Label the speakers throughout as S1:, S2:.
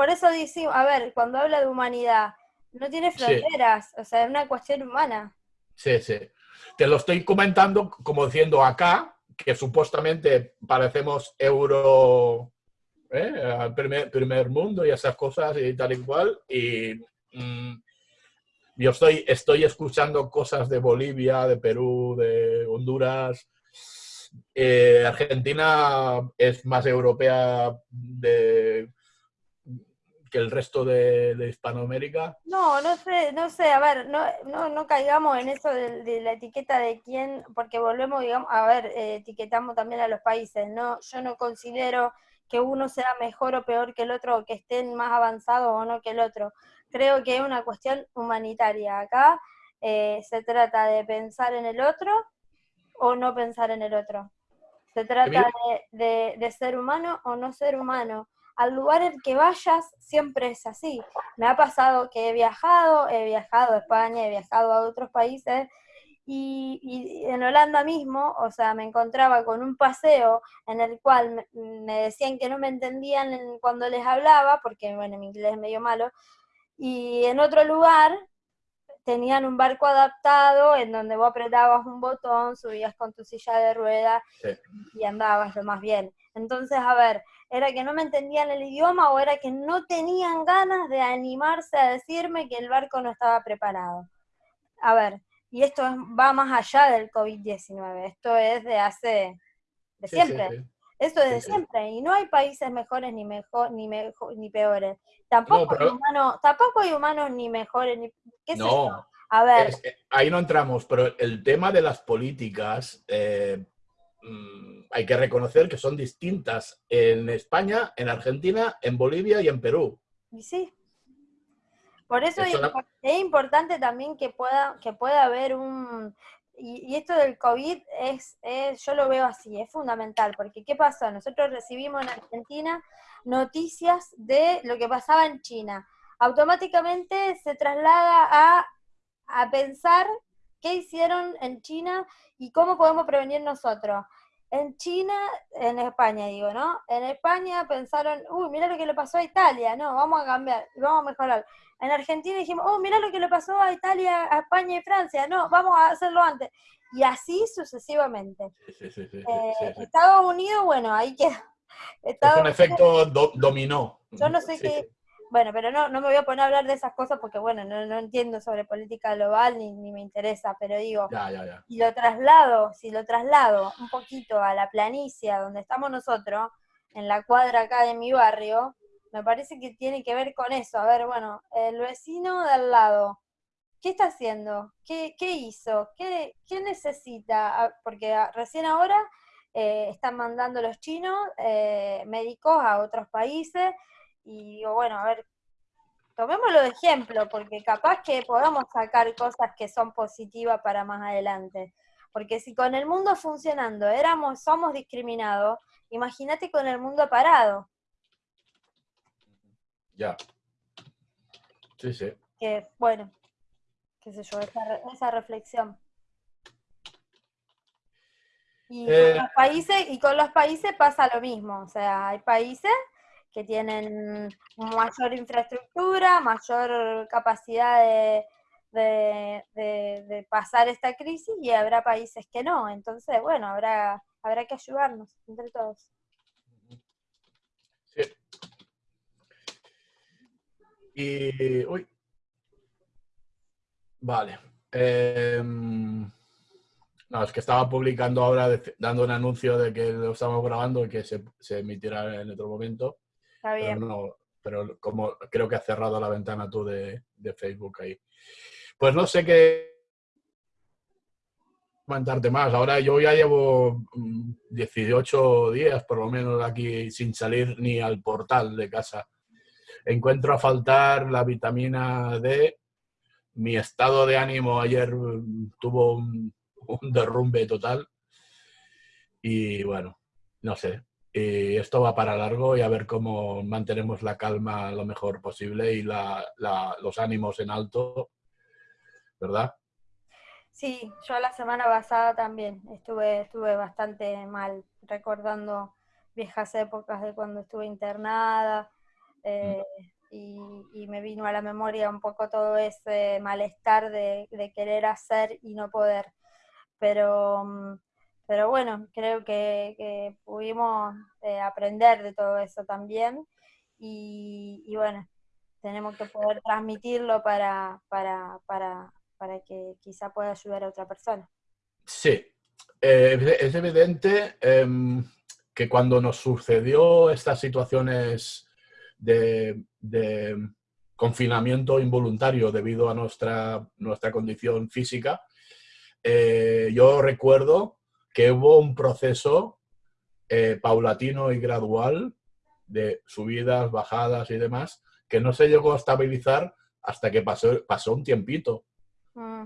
S1: por eso decimos, a ver, cuando habla de humanidad, no tiene fronteras, o sea, es una cuestión humana.
S2: Sí, sí. Te lo estoy comentando como diciendo acá, que supuestamente parecemos euro, ¿eh? primer, primer, mundo y esas cosas y tal y cual, y mm, yo estoy, estoy escuchando cosas de Bolivia, de Perú, de Honduras, eh, Argentina es más europea de, que el resto de, Hispanoamérica?
S1: No, no sé, no sé, a ver, no, no, no caigamos en eso de, la etiqueta de quién, porque volvemos, digamos, a ver, eh, etiquetamos también a los países, ¿no? Yo no considero que uno sea mejor o peor que el otro, o que estén más avanzados o no que el otro. Creo que es una cuestión humanitaria. Acá eh, se trata de pensar en el otro o no pensar en el otro. Se trata de, de ser humano o no ser humano al lugar en que vayas siempre es así. Me ha pasado que he viajado, he viajado a España, he viajado a otros países y, en Holanda mismo, o sea, me encontraba con un paseo en el cual me, decían que no me entendían cuando les hablaba, porque bueno, mi inglés es medio malo, y en otro lugar tenían un barco adaptado en donde vos apretabas un botón, subías con tu silla de ruedas y andabas lo más bien. Entonces, a ver, ¿era que no me entendían el idioma o era que no tenían ganas de animarse a decirme que el barco no estaba preparado? A ver, y esto va más allá del COVID-19, esto es de hace, de siempre. Esto es de siempre, y no hay países mejores ni mejor, ni mejor, ni peores. Tampoco, hay humanos, tampoco hay humanos ni mejores, ni qué no, A ver.
S2: ahí no entramos, pero el tema de las políticas, eh, mm, hay que reconocer que son distintas en España, en Argentina, en Bolivia y en Perú.
S1: Y sí. Por eso es, es, importante también que pueda, que pueda haber un, y, esto del COVID es, yo lo veo así, es fundamental, porque ¿qué pasó? Nosotros recibimos en Argentina noticias de lo que pasaba en China. Automáticamente se traslada a, a pensar qué hicieron en China y cómo podemos prevenir nosotros. En China, en España digo, ¿no? En España pensaron, uy, mira lo que le pasó a Italia, no, vamos a cambiar, vamos a mejorar. En Argentina dijimos, oh, mira lo que le pasó a Italia, a España y Francia, no, vamos a hacerlo antes. Y así sucesivamente. Eh, Estados Unidos, bueno, ahí queda.
S2: es un efecto dominó.
S1: Yo no sé qué, bueno, pero no, no me voy a poner a hablar de esas cosas porque, bueno, no, no entiendo sobre política global ni, ni me interesa, pero digo, y lo traslado, si lo traslado un poquito a la planicie donde estamos nosotros, en la cuadra acá de mi barrio, me parece que tiene que ver con eso. A ver, bueno, el vecino de al lado, ¿qué está haciendo? ¿Qué, qué hizo? ¿Qué, ¿Qué, necesita? Ah, porque ah, recién ahora eh, están mandando los chinos eh, médicos a otros países y digo, bueno, a ver, tomémoslo de ejemplo, porque capaz que podamos sacar cosas que son positivas para más adelante. Porque si con el mundo funcionando éramos, somos discriminados, imagínate con el mundo parado.
S2: Ya. Sí, sí.
S1: Que, bueno, qué sé yo, esa, reflexión. Y, con eh, los países, y con los países pasa lo mismo, o sea, hay países que tienen mayor infraestructura, mayor capacidad de, de, pasar esta crisis y habrá países que no. Entonces, bueno, habrá, habrá que ayudarnos entre todos. Sí.
S2: Y, uy. Vale. Em, no, es que estaba publicando ahora, dando un anuncio de que lo estamos grabando y que se, emitirá en otro momento.
S1: Está bien.
S2: Pero, como creo que has cerrado la ventana tú de, de Facebook ahí. Pues no sé qué comentarte más. Ahora yo ya llevo 18 mm, días por lo menos aquí sin salir ni al portal de casa encuentro a faltar la vitamina D. Mi estado de ánimo ayer mm, tuvo un, derrumbe total. Y bueno, no sé. Y esto va para largo y a ver cómo mantenemos la calma lo mejor posible y los ánimos en alto, ¿verdad?
S1: Sí, yo la semana pasada también estuve, estuve bastante mal, recordando viejas épocas de cuando estuve internada, eh, y, me vino a la memoria un poco todo ese malestar de, querer hacer y no poder. Pero, mm, pero bueno, creo que, pudimos eh, aprender de todo eso también y, bueno, tenemos que poder transmitirlo para, para, para, para que quizá pueda ayudar a otra persona.
S2: Sí, eh, es evidente em, que cuando nos sucedió estas situaciones de, confinamiento involuntario debido a nuestra, nuestra condición física, eh, yo recuerdo que hubo un proceso eh, paulatino y gradual de subidas, bajadas y demás, que no se llegó a estabilizar hasta que pasó, pasó un tiempito. Mm.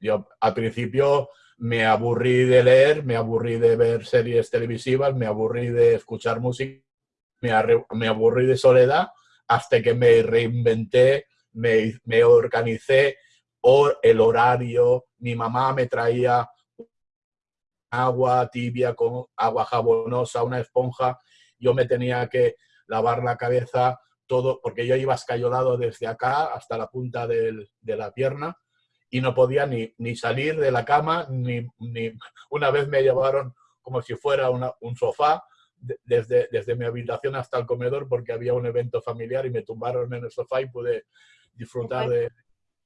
S2: yo al principio me aburrí de leer, me aburrí de ver series televisivas, me aburrí de escuchar música, me, aburrí de soledad, hasta que me reinventé, me, organicé, el horario, mi mamá me traía agua tibia con agua jabonosa, una esponja, yo me tenía que lavar la cabeza, todo, porque yo iba escayolado desde acá hasta la punta de la pierna, y no podía ni, ni salir de la cama, ni, ni, una vez me llevaron como si fuera un sofá desde, desde mi habitación hasta el comedor porque había un evento familiar y me tumbaron en el sofá y pude disfrutar de,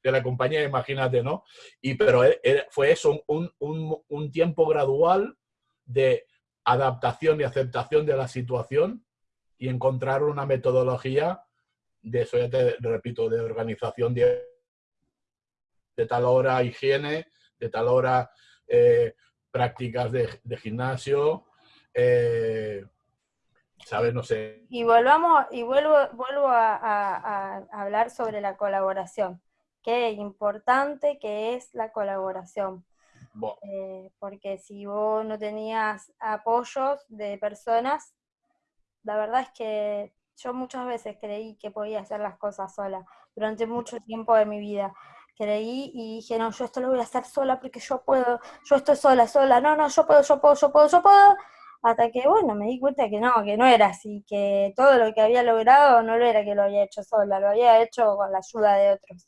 S2: de la compañía, imagínate, ¿no? Y, pero e, e, fue eso, un, un, un tiempo gradual de adaptación y aceptación de la situación y encontrar una metodología de eso ya te repito, de organización de de tal hora higiene, de tal hora eh, prácticas de, gimnasio, eh, ¿sabes? No sé.
S1: Y volvamos, y vuelvo, vuelvo a, hablar sobre la colaboración. Qué importante que es la colaboración. Eh, porque si vos no tenías apoyos de personas, la verdad es que yo muchas veces creí que podía hacer las cosas sola durante mucho tiempo de mi vida creí y dije, no, yo esto lo voy a hacer sola porque yo puedo, yo estoy sola, sola, no, no, yo puedo, yo puedo, yo puedo, yo puedo, hasta que, bueno, me di cuenta que no, que no era así, que todo lo que había logrado no lo era que lo había hecho sola, lo había hecho con la ayuda de otros.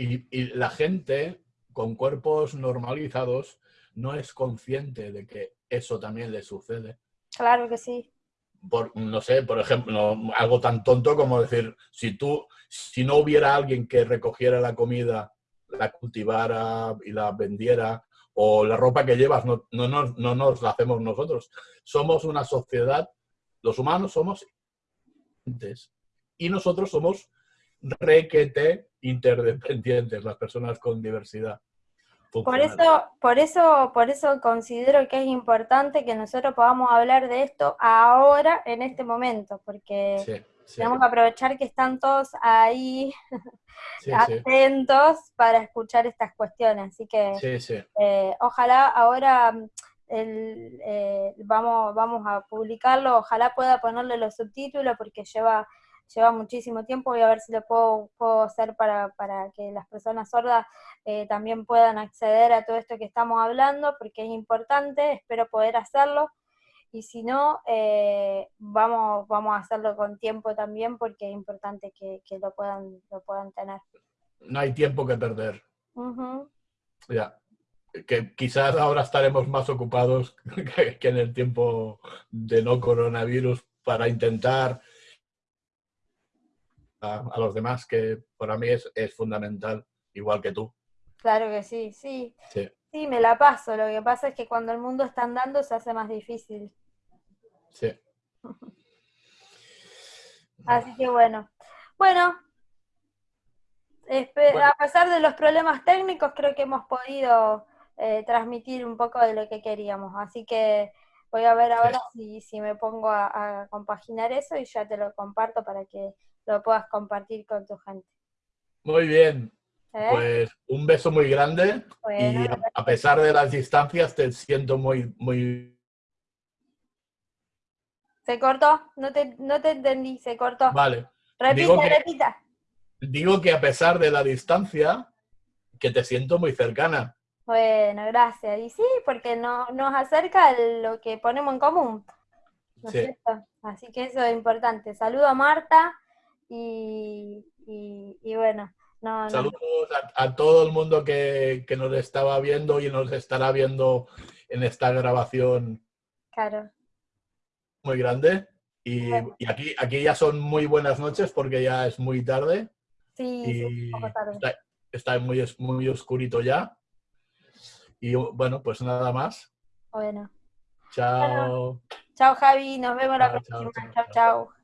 S2: Y, y la gente con cuerpos normalizados no es consciente de que eso también le sucede.
S1: Claro que sí
S2: no sé, por ejemplo, algo tan tonto como decir, si tú, si no hubiera alguien que recogiera la comida, la cultivara y la vendiera, o la ropa que llevas, no, no, no, nos la hacemos nosotros. Somos una sociedad, los humanos somos y nosotros somos requete interdependientes, las personas con diversidad.
S1: Por eso, por eso, por eso considero que es importante que nosotros podamos hablar de esto ahora, en este momento, porque tenemos que aprovechar que están todos ahí atentos para escuchar estas cuestiones. Así que eh, ojalá ahora eh, vamos, vamos a publicarlo, ojalá pueda ponerle los subtítulos porque lleva lleva muchísimo tiempo, voy a ver si lo puedo, puedo hacer para, que las personas sordas eh, también puedan acceder a todo esto que estamos hablando, porque es importante, espero poder hacerlo, y si no, eh, vamos, vamos a hacerlo con tiempo también, porque es importante que, lo, puedan, lo puedan tener.
S2: No hay tiempo que perder. Ya. Que quizás ahora estaremos más ocupados que en el tiempo de no coronavirus para intentar a, los demás, que para mí es, fundamental, igual que tú.
S1: Claro que sí, sí, sí. me la paso. Lo que pasa es que cuando el mundo está andando se hace más difícil.
S2: Sí.
S1: Así que bueno. Bueno, a pesar de los problemas técnicos, creo que hemos podido eh, transmitir un poco de lo que queríamos. Así que voy a ver ahora si, si, me pongo a, compaginar eso y ya te lo comparto para que lo puedas compartir con tu gente.
S2: Muy bien. ¿Eh? Pues un beso muy grande y a, pesar de las distancias te siento muy, muy...
S1: ¿Se cortó? No te, no te entendí, se cortó.
S2: Vale.
S1: Repita, repita.
S2: Digo que a pesar de la distancia, que te siento muy cercana.
S1: Bueno, gracias. Y sí, porque no, nos acerca lo que ponemos en común. ¿no es cierto? Así que eso es importante. Saludo a Marta y, bueno.
S2: Saludos A, todo el mundo que, que, nos estaba viendo y nos estará viendo en esta grabación.
S1: Claro.
S2: Muy grande. Y, aquí, aquí ya son muy buenas noches porque ya es muy tarde.
S1: Sí,
S2: tarde. Está, muy, muy oscurito ya. Y bueno, pues nada más.
S1: Bueno.
S2: Chao.
S1: chao Javi, nos vemos la próxima. chao. chao.